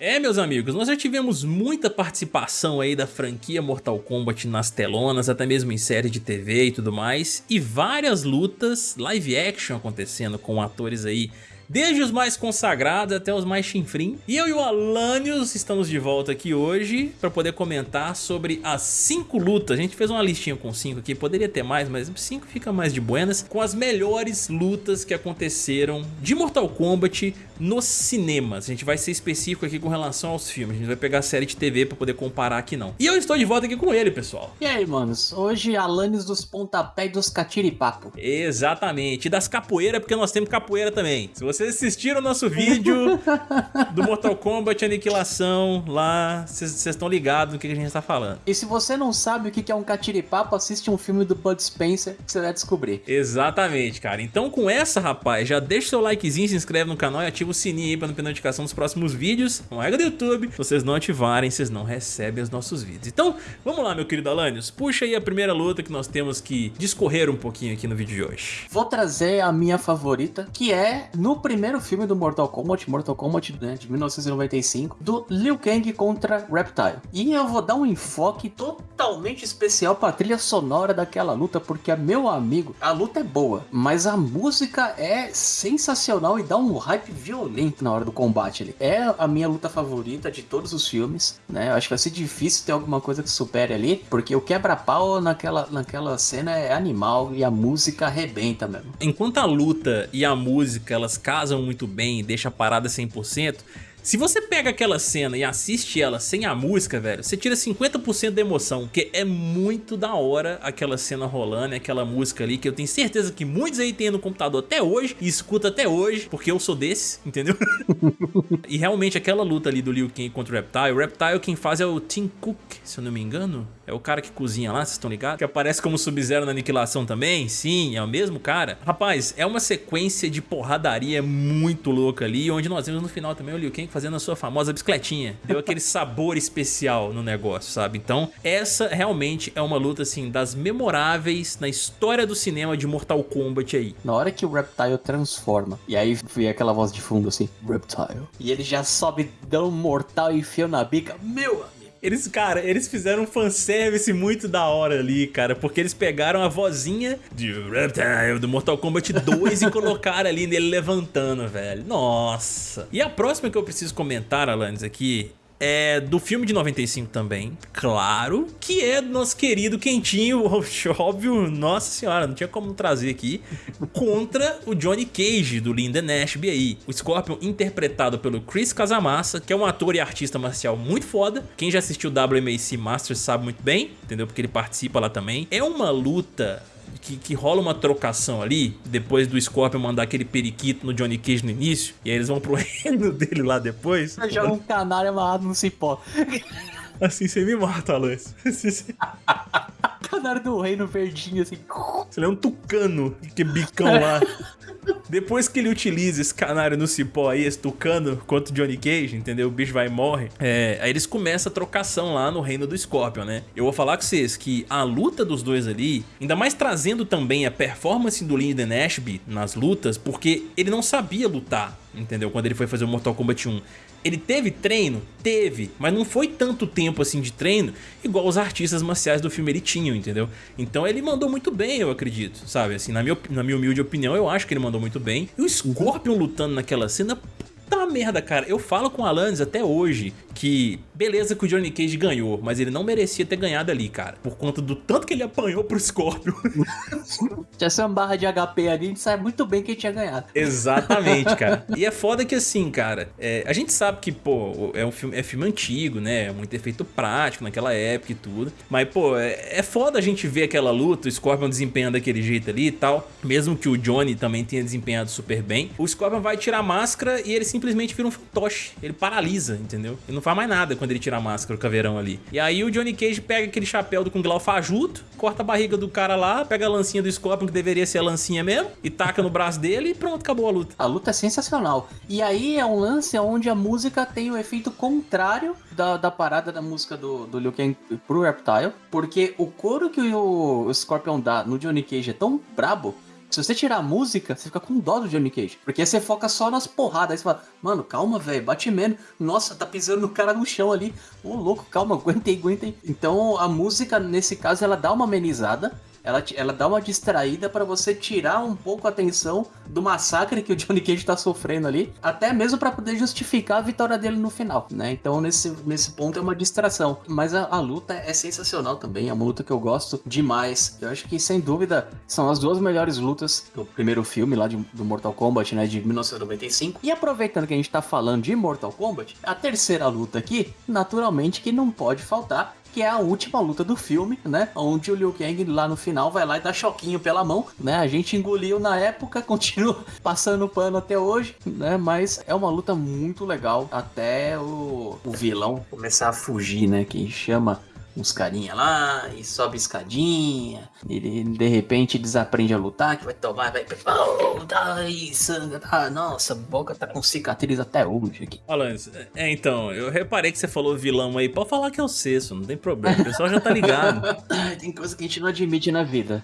É, meus amigos, nós já tivemos muita participação aí da franquia Mortal Kombat nas telonas, até mesmo em série de TV e tudo mais, e várias lutas live action acontecendo com atores aí desde os mais consagrados até os mais chinfrim. E eu e o Alanios estamos de volta aqui hoje para poder comentar sobre as 5 lutas. A gente fez uma listinha com 5 aqui, poderia ter mais, mas 5 fica mais de buenas, com as melhores lutas que aconteceram de Mortal Kombat nos cinemas. A gente vai ser específico aqui com relação aos filmes, a gente vai pegar a série de TV para poder comparar aqui não. E eu estou de volta aqui com ele, pessoal. E aí, manos? Hoje Alanis dos pontapés dos catiripapo. Exatamente, e das capoeiras, porque nós temos capoeira também. Se você vocês assistiram o nosso vídeo do Mortal Kombat Aniquilação lá, vocês estão ligados no que a gente está falando. E se você não sabe o que é um catiripapo, assiste um filme do Bud Spencer que você vai descobrir. Exatamente, cara. Então com essa, rapaz, já deixa seu likezinho, se inscreve no canal e ativa o sininho aí para não perder notificação dos próximos vídeos. Não é do YouTube. Se vocês não ativarem, vocês não recebem os nossos vídeos. Então, vamos lá, meu querido Alanios. Puxa aí a primeira luta que nós temos que discorrer um pouquinho aqui no vídeo de hoje. Vou trazer a minha favorita, que é no primeiro filme do Mortal Kombat, Mortal Kombat né, de 1995, do Liu Kang contra Reptile. E eu vou dar um enfoque totalmente especial pra trilha sonora daquela luta, porque, meu amigo, a luta é boa, mas a música é sensacional e dá um hype violento na hora do combate ali. É a minha luta favorita de todos os filmes, né? Eu acho que vai ser difícil ter alguma coisa que supere ali, porque o quebra-pau naquela, naquela cena é animal e a música arrebenta mesmo. Enquanto a luta e a música, elas casam muito bem e deixa a parada 100%, se você pega aquela cena e assiste ela sem a música, velho, você tira 50% da emoção, porque é muito da hora aquela cena rolando, aquela música ali, que eu tenho certeza que muitos aí têm no computador até hoje, e escuta até hoje, porque eu sou desse, entendeu? e realmente aquela luta ali do Liu Kang contra o Reptile, o Reptile quem faz é o Tim Cook, se eu não me engano, é o cara que cozinha lá, vocês estão ligados? Que aparece como Sub-Zero na Aniquilação também? Sim, é o mesmo cara. Rapaz, é uma sequência de porradaria muito louca ali, onde nós vemos no final também o Liu Kang fazendo a sua famosa bicicletinha. Deu aquele sabor especial no negócio, sabe? Então, essa realmente é uma luta, assim, das memoráveis na história do cinema de Mortal Kombat aí. Na hora que o Reptile transforma, e aí foi aquela voz de fundo assim, Reptile, e ele já sobe, dá um mortal e enfia na bica, meu eles, cara, eles fizeram um fanservice muito da hora ali, cara, porque eles pegaram a vozinha de Reptile do Mortal Kombat 2 e colocaram ali nele levantando, velho. Nossa. E a próxima que eu preciso comentar, Alanis, aqui, é do filme de 95 também, claro, que é do nosso querido Quentinho, óbvio, nossa senhora, não tinha como trazer aqui, contra o Johnny Cage, do Linda Nashby aí. O Scorpion interpretado pelo Chris Casamassa, que é um ator e artista marcial muito foda. Quem já assistiu WMAC Masters sabe muito bem, entendeu? Porque ele participa lá também. É uma luta que, que, rola uma trocação ali, depois do Scorpion mandar aquele periquito no Johnny Cage no início, e aí eles vão pro reino dele lá depois. Joga um canário amarrado no cipó. Assim você me mata, Alex. canário do reino verdinho, assim. Você é um tucano, que bicão lá. Depois que ele utiliza esse canário no cipó aí, esse tucano, contra o Johnny Cage, entendeu? O bicho vai e morre. É, aí eles começam a trocação lá no reino do Scorpion, né? Eu vou falar com vocês que a luta dos dois ali, ainda mais trazendo também a performance do Lyndon Ashby nas lutas, porque ele não sabia lutar, entendeu? Quando ele foi fazer o Mortal Kombat 1. Ele teve treino? Teve, mas não foi tanto tempo assim de treino igual os artistas marciais do filme ele tinham, entendeu? Então ele mandou muito bem, eu acredito, sabe? Assim, na minha, na minha humilde opinião, eu acho que ele mandou muito bem. E o Scorpion lutando naquela cena, puta merda, cara. Eu falo com o Alanis até hoje que beleza que o Johnny Cage ganhou, mas ele não merecia ter ganhado ali, cara. Por conta do tanto que ele apanhou pro Scorpion. Tinha uma barra de HP ali, a gente sabe muito bem quem tinha ganhado. Exatamente, cara. E é foda que assim, cara, é, a gente sabe que, pô, é um filme, é filme antigo, né? É muito efeito prático naquela época e tudo. Mas, pô, é, é foda a gente ver aquela luta, o Scorpion desempenhando daquele jeito ali e tal. Mesmo que o Johnny também tenha desempenhado super bem. O Scorpion vai tirar a máscara e ele simplesmente vira um fantoche. Ele paralisa, entendeu? Ele não faz mais nada quando ele tira a máscara, o caveirão ali. E aí o Johnny Cage pega aquele chapéu do Kung Lao fajuto, corta a barriga do cara lá, pega a lancinha do Scorpion, que deveria ser a lancinha mesmo, e taca no braço dele e pronto, acabou a luta. A luta é sensacional. E aí é um lance onde a música tem o efeito contrário da, da parada da música do, do Liu Kang pro Reptile, porque o coro que o Scorpion dá no Johnny Cage é tão brabo Se você tirar a música, você fica com dó do Johnny Cage. Porque você foca só nas porradas. Aí você fala, mano, calma, velho, bate menos. Nossa, tá pisando no cara no chão ali. Ô, louco, calma, aguenta aí. Então a música, nesse caso, ela dá uma amenizada ela, ela dá uma distraída para você tirar um pouco a atenção do massacre que o Johnny Cage tá sofrendo ali, até mesmo para poder justificar a vitória dele no final, né? Então nesse, nesse ponto é uma distração. Mas a, a, luta é sensacional também, é uma luta que eu gosto demais. Eu acho que sem dúvida são as duas melhores lutas do primeiro filme lá de, do Mortal Kombat, né, de 1995. E aproveitando que a gente tá falando de Mortal Kombat, a terceira luta aqui, naturalmente que não pode faltar que é a última luta do filme, né? Onde o Liu Kang lá no final vai lá e dá choquinho pela mão, né? A gente engoliu na época, continua passando pano até hoje, né? Mas é uma luta muito legal até o, o vilão começar a fugir, né? Que chama uns carinha lá e sobe escadinha. Ele de repente desaprende a lutar, que vai tomar, vai. Oh, dai, sangue, ah, nossa, a boca tá com cicatriz até hoje aqui. Alanis, é então, eu reparei que você falou vilão aí. Pode falar que é o Cesso, não tem problema. O pessoal já tá ligado. tem coisa que a gente não admite na vida.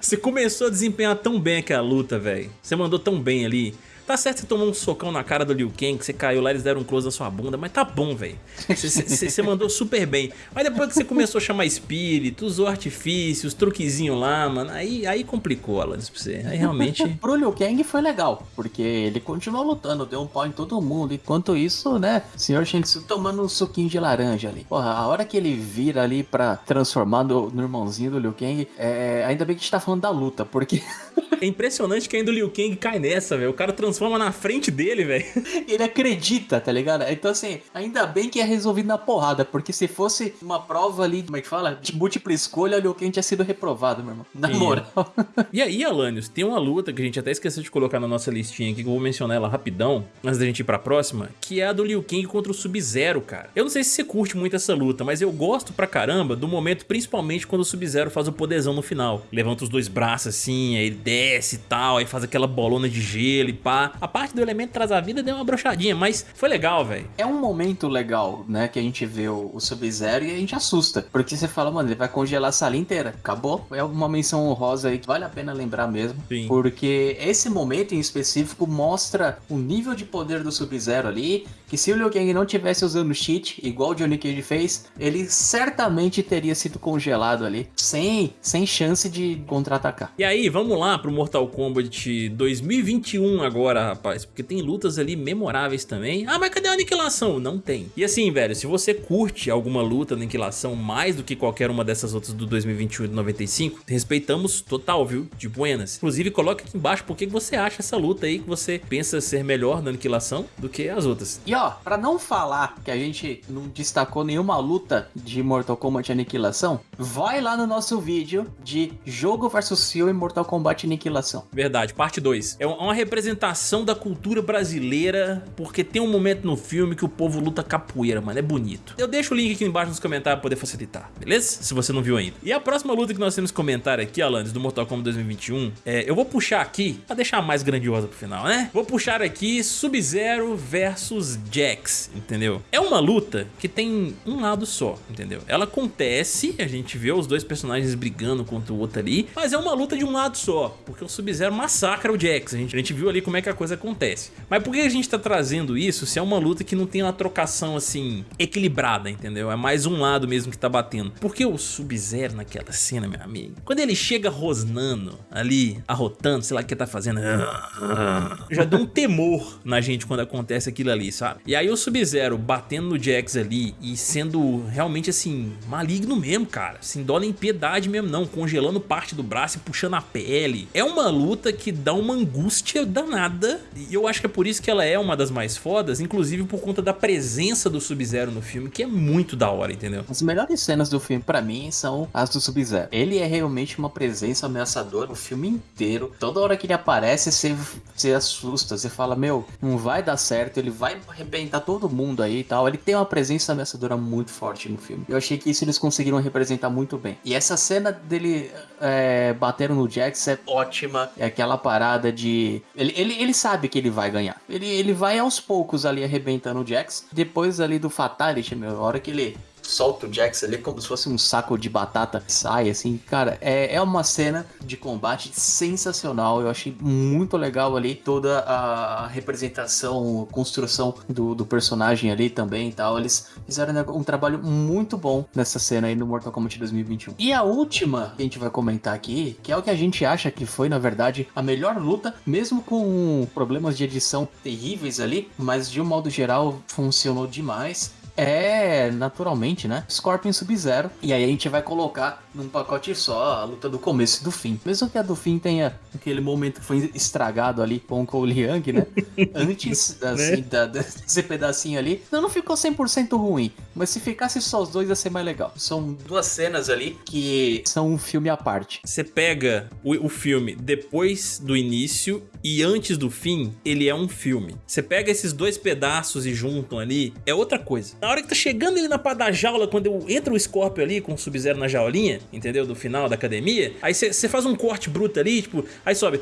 você começou a desempenhar tão bem aquela luta, velho. Você mandou tão bem ali. Tá certo você tomou um socão na cara do Liu Kang, que você caiu lá, eles deram um close na sua bunda, mas tá bom, velho. Você mandou super bem. Mas depois que você começou a chamar espírito, usou artifícios, truquezinho lá, mano, aí, aí complicou, Alanis, pra você. Aí realmente... Pro Liu Kang foi legal, porque ele continuou lutando, deu um pau em todo mundo. Enquanto isso, né, o. Shang Tsung tomando um suquinho de laranja ali. Porra, a hora que ele vira ali pra transformar no, no irmãozinho do Liu Kang, é... ainda bem que a gente tá falando da luta, porque... é impressionante que ainda o Liu Kang cai nessa, velho. O cara transforma na frente dele, velho. Ele acredita, tá ligado? Então, assim, ainda bem que é resolvido na porrada, porque se fosse uma prova ali, como é que fala? De múltipla escolha, o quem tinha sido reprovado, meu irmão. Na Sim. moral. E aí, Alanios, tem uma luta que a gente até esqueceu de colocar na nossa listinha aqui, que eu vou mencionar ela rapidão, antes da gente ir pra próxima, que é a do Liu Kang contra o Sub-Zero, cara. Eu não sei se você curte muito essa luta, mas eu gosto pra caramba do momento, principalmente quando o Sub-Zero faz o poderzão no final. Levanta os dois braços assim, aí desce e tal, aí faz aquela bolona de gelo e pá. A parte do elemento traz a vida deu uma brochadinha, mas foi legal, velho. É um momento legal, né? Que a gente vê o, o Sub-Zero e a gente assusta. Porque você fala, mano, ele vai congelar a sala inteira. Acabou. É uma menção honrosa aí que vale a pena lembrar mesmo. Sim. Porque esse momento em específico mostra o nível de poder do Sub-Zero ali. Que se o Liu Kang não tivesse usando cheat, igual o Johnny Cage fez, ele certamente teria sido congelado ali. Sem, sem chance de contra-atacar. E aí, vamos lá pro Mortal Kombat 2021 agora, rapaz, porque tem lutas ali memoráveis também. Ah, mas cadê a aniquilação? Não tem. E assim, velho, se você curte alguma luta da aniquilação mais do que qualquer uma dessas outras do 2021 e do 95, respeitamos total, viu? De buenas. Inclusive, coloque aqui embaixo por que você acha essa luta aí que você pensa ser melhor na aniquilação do que as outras. E ó, pra não falar que a gente não destacou nenhuma luta de Mortal Kombat Aniquilação, vai lá no nosso vídeo de jogo versus filme Mortal Kombat Aniquilação. Verdade, parte 2. É uma representação da cultura brasileira, porque tem um momento no filme que o povo luta capoeira, mano, é bonito. Eu deixo o link aqui embaixo nos comentários pra poder facilitar, beleza? Se você não viu ainda. E a próxima luta que nós temos comentar aqui, Alanis, do Mortal Kombat 2021, é, eu vou puxar aqui, pra deixar mais grandiosa pro final, né? Vou puxar aqui Sub-Zero versus Jax, entendeu? É uma luta que tem um lado só, entendeu? Ela acontece, a gente vê os dois personagens brigando contra o outro ali, mas é uma luta de um lado só, porque o Sub-Zero massacra o Jax, a gente, a gente viu ali como é que a coisa acontece acontece. Mas por que a gente tá trazendo isso se é uma luta que não tem uma trocação assim equilibrada, entendeu? É mais um lado mesmo que tá batendo. Porque o Sub-Zero naquela cena, meu amigo, quando ele chega rosnando ali, arrotando, sei lá o que tá fazendo, já dá um temor na gente quando acontece aquilo ali, sabe? E aí o Sub-Zero batendo no Jax ali e sendo realmente assim, maligno mesmo, cara. Sem dó nem piedade mesmo não, congelando parte do braço e puxando a pele. É uma luta que dá uma angústia danada e eu acho que é por isso que ela é uma das mais fodas, inclusive por conta da presença do Sub-Zero no filme, que é muito da hora, entendeu? As melhores cenas do filme, para mim, são as do Sub-Zero. Ele é realmente uma presença ameaçadora o filme inteiro. Toda hora que ele aparece, você, você assusta, você fala, meu, não vai dar certo, ele vai arrebentar todo mundo aí e tal. Ele tem uma presença ameaçadora muito forte no filme. Eu achei que isso eles conseguiram representar muito bem. E essa cena dele é, batendo no Jax é ótima. É aquela parada de... Ele, ele, ele sabe que ele vai ganhar. Ele, ele vai aos poucos ali arrebentando o Jax. Depois ali do Fatality, meu, a hora que ele solta o Jax ali como se fosse um saco de batata, sai assim, cara, é, é uma cena de combate sensacional, eu achei muito legal ali toda a representação, construção do, do personagem ali também e tal, eles fizeram um trabalho muito bom nessa cena aí no Mortal Kombat 2021. E a última que a gente vai comentar aqui, que é o que a gente acha que foi, na verdade, a melhor luta, mesmo com problemas de edição terríveis ali, mas de um modo geral funcionou demais é, naturalmente, né? Scorpion Sub-Zero. E aí a gente vai colocar num pacote só a luta do começo e do fim. Mesmo que a do fim tenha aquele momento que foi estragado ali com o Cole Young, né? Antes assim, né? da, desse pedacinho ali, não, não ficou 100% ruim. Mas se ficasse só os dois ia ser mais legal. São duas cenas ali que são um filme à parte. Você pega o, o filme depois do início e antes do fim, ele é um filme. Você pega esses dois pedaços e juntam ali, é outra coisa. Na hora que tá chegando ele na pá da jaula, quando entra o Scorpio ali com o Sub-Zero na jaulinha, entendeu? Do final da academia, aí você faz um corte bruto ali, tipo, aí sobe.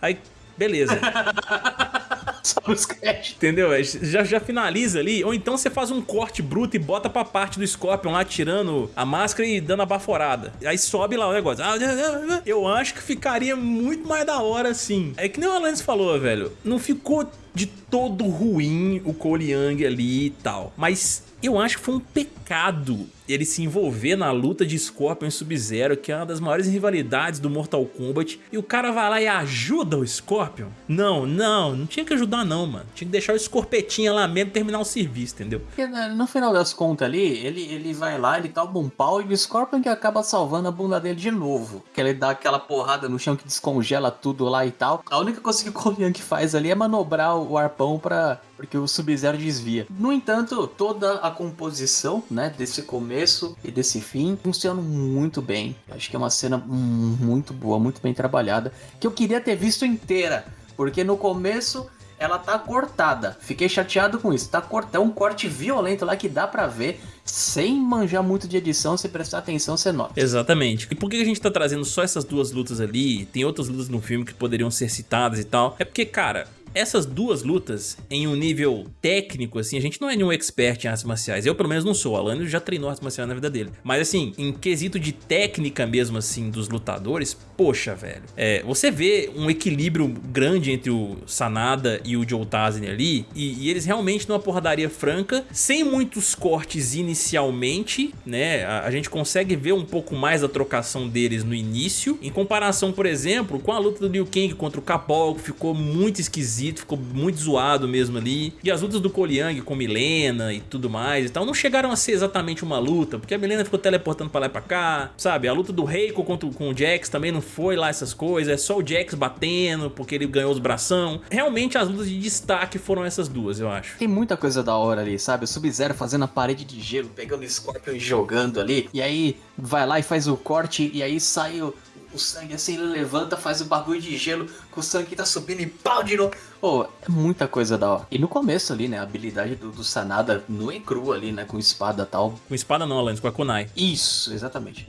Aí, beleza. Só nos créditos. Entendeu? Já, já finaliza ali. Ou então você faz um corte bruto e bota pra parte do Scorpion lá, tirando a máscara e dando a baforada. Aí sobe lá o negócio. Eu acho que ficaria muito mais da hora assim. É que nem o Alanis falou, velho. Não ficou de todo ruim o Cole Young ali e tal. Mas eu acho que foi um pecado ele se envolver na luta de Scorpion e Sub-Zero, que é uma das maiores rivalidades do Mortal Kombat, e o cara vai lá e ajuda o Scorpion? Não, não, não tinha que ajudar não, mano. Tinha que deixar o Scorpetinha lá mesmo terminar o serviço, entendeu? Porque né, no final das contas ali, ele, ele vai lá, ele toma um pau e o Scorpion que acaba salvando a bunda dele de novo. Que ele dá aquela porrada no chão que descongela tudo lá e tal. A única coisa que o Korean que faz ali é manobrar o arpão pra porque o Sub-Zero desvia. No entanto, toda a composição, né, desse começo e desse fim funciona muito bem. Acho que é uma cena muito boa, muito bem trabalhada, que eu queria ter visto inteira, porque no começo ela tá cortada. Fiquei chateado com isso. Tá cortado, é um corte violento lá que dá para ver sem manjar muito de edição, se prestar atenção, você nota. Exatamente. E por que a gente tá trazendo só essas duas lutas ali? Tem outras lutas no filme que poderiam ser citadas e tal. É porque, cara, essas duas lutas, em um nível técnico, assim, a gente não é nenhum expert em artes marciais. Eu, pelo menos, não sou. O Alan já treinou artes marciais na vida dele. Mas, assim, em quesito de técnica mesmo, assim, dos lutadores, poxa, velho. É, você vê um equilíbrio grande entre o Sanada e o Joe Tazen ali, e, e, eles realmente numa porradaria franca, sem muitos cortes inicialmente, né? A, a gente consegue ver um pouco mais da trocação deles no início, em comparação, por exemplo, com a luta do Liu Kang contra o Capol, que ficou muito esquisito esquisito, ficou muito zoado mesmo ali. E as lutas do Young com Milena e tudo mais e tal, não chegaram a ser exatamente uma luta, porque a Milena ficou teleportando pra lá e pra cá, sabe? A luta do Reiko contra, com o Jax também não foi lá essas coisas, é só o Jax batendo, porque ele ganhou os bração. Realmente as lutas de destaque foram essas duas, eu acho. Tem muita coisa da hora ali, sabe? O Sub-Zero fazendo a parede de gelo, pegando o Scorpion e jogando ali, e aí vai lá e faz o corte, e aí sai o, o sangue assim, ele levanta, faz o bagulho de gelo, com o sangue tá subindo e pau de novo. Pô, é muita coisa da hora. E no começo ali, né, a habilidade do, do Sanada no e cru ali, né, com espada e tal. Com espada não, Alanis, com a kunai. Isso, exatamente.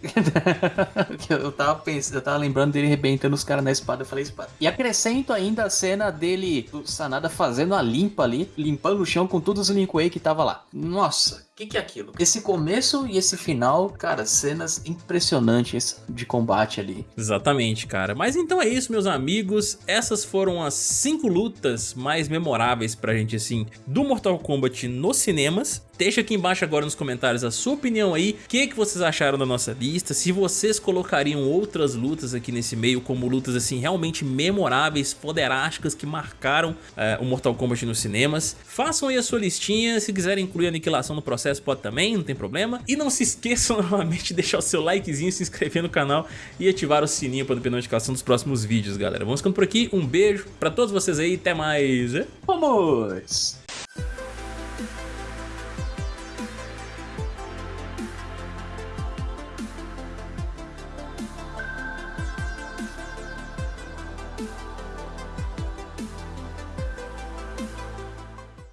eu tava pensando, eu tava lembrando dele arrebentando os caras na espada, eu falei espada. E acrescento ainda a cena dele, do Sanada fazendo a limpa ali, limpando o chão com todos os Link Way que tava lá. Nossa, o que, que é aquilo? Esse começo e esse final, cara, cenas impressionantes de combate ali. Exatamente, cara. Mas então é isso, meus amigos. Essas foram as cinco lutas mais memoráveis pra gente, assim, do Mortal Kombat nos cinemas. Deixa aqui embaixo agora nos comentários a sua opinião aí, o que, que vocês acharam da nossa lista, se vocês colocariam outras lutas aqui nesse meio como lutas assim realmente memoráveis, poderásticas que marcaram é, o Mortal Kombat nos cinemas. Façam aí a sua listinha, se quiserem incluir aniquilação no processo pode também, não tem problema. E não se esqueçam novamente de deixar o seu likezinho, se inscrever no canal e ativar o sininho para não perder notificação dos próximos vídeos, galera. Vamos ficando por aqui, um beijo pra todos vocês aí, até mais. Vamos!